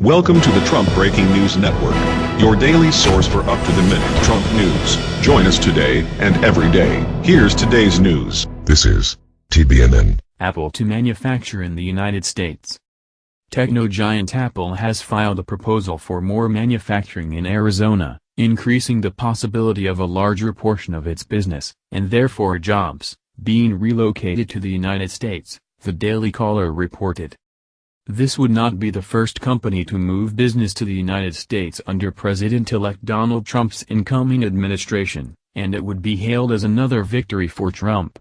Welcome to the Trump Breaking News Network, your daily source for up-to-the-minute Trump news. Join us today and every day. Here's today's news. This is TBNN. Apple to manufacture in the United States. Techno giant Apple has filed a proposal for more manufacturing in Arizona, increasing the possibility of a larger portion of its business, and therefore jobs, being relocated to the United States, the Daily Caller reported. This would not be the first company to move business to the United States under President-elect Donald Trump's incoming administration, and it would be hailed as another victory for Trump.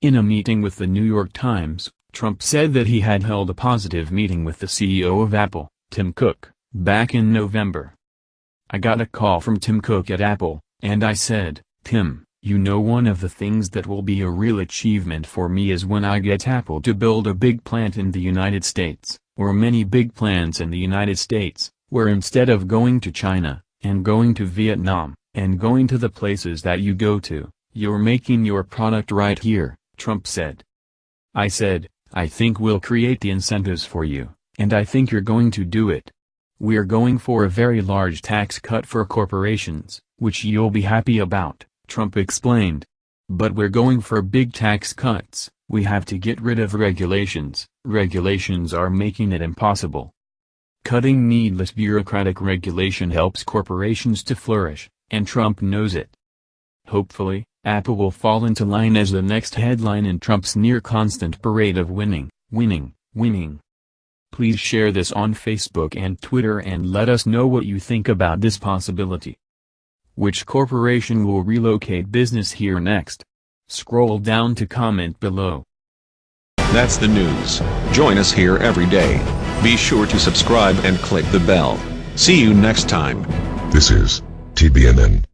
In a meeting with the New York Times, Trump said that he had held a positive meeting with the CEO of Apple, Tim Cook, back in November. I got a call from Tim Cook at Apple, and I said, Tim, you know one of the things that will be a real achievement for me is when I get Apple to build a big plant in the United States, or many big plants in the United States, where instead of going to China, and going to Vietnam, and going to the places that you go to, you're making your product right here, Trump said. I said, I think we'll create the incentives for you, and I think you're going to do it. We're going for a very large tax cut for corporations, which you'll be happy about. Trump explained. But we're going for big tax cuts, we have to get rid of regulations, regulations are making it impossible. Cutting needless bureaucratic regulation helps corporations to flourish, and Trump knows it. Hopefully, Apple will fall into line as the next headline in Trump's near-constant parade of winning, winning, winning. Please share this on Facebook and Twitter and let us know what you think about this possibility. Which corporation will relocate business here next? Scroll down to comment below. That's the news. Join us here every day. Be sure to subscribe and click the bell. See you next time. This is TBNN.